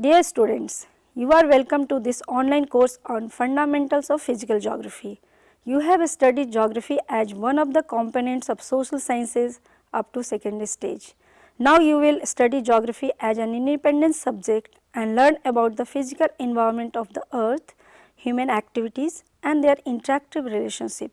Dear students, you are welcome to this online course on fundamentals of physical geography. You have studied geography as one of the components of social sciences up to secondary stage. Now you will study geography as an independent subject and learn about the physical environment of the earth, human activities and their interactive relationship.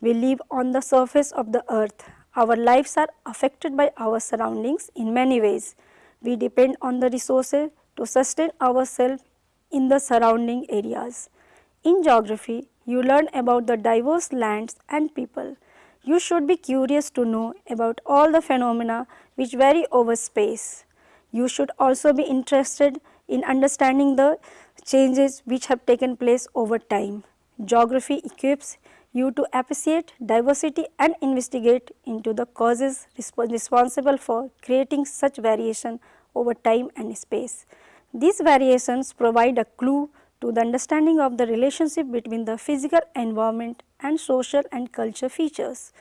We live on the surface of the earth. Our lives are affected by our surroundings in many ways. We depend on the resources to sustain ourselves in the surrounding areas. In geography, you learn about the diverse lands and people. You should be curious to know about all the phenomena which vary over space. You should also be interested in understanding the changes which have taken place over time. Geography equips you to appreciate diversity and investigate into the causes resp responsible for creating such variation over time and space. These variations provide a clue to the understanding of the relationship between the physical environment and social and culture features.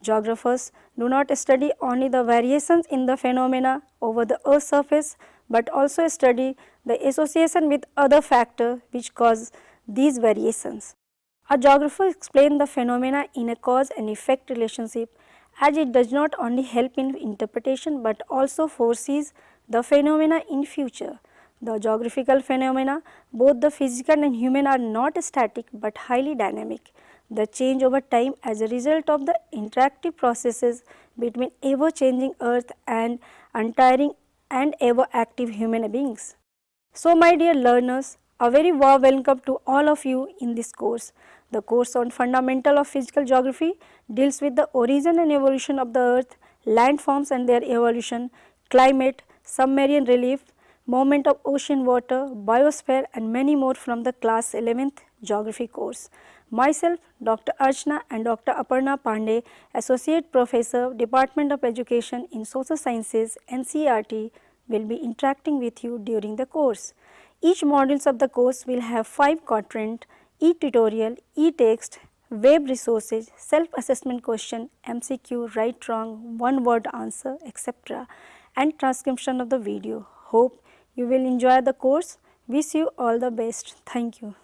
Geographers do not study only the variations in the phenomena over the earth's surface, but also study the association with other factors which cause these variations. A geographer explains the phenomena in a cause and effect relationship as it does not only help in interpretation but also foresees the phenomena in future. The geographical phenomena, both the physical and human are not static but highly dynamic. The change over time as a result of the interactive processes between ever changing earth and untiring and ever active human beings. So my dear learners, a very warm welcome to all of you in this course. The course on fundamental of physical geography deals with the origin and evolution of the earth, landforms and their evolution, climate, submarine relief, movement of ocean water, biosphere and many more from the class 11th geography course. Myself Dr. Archana and Dr. Aparna Pandey, Associate Professor, Department of Education in Social Sciences NCERT will be interacting with you during the course. Each modules of the course will have 5 quadrant, e-tutorial, e-text, web resources, self-assessment question, MCQ, right wrong, one word answer, etc. and transcription of the video. Hope you will enjoy the course. Wish you all the best. Thank you.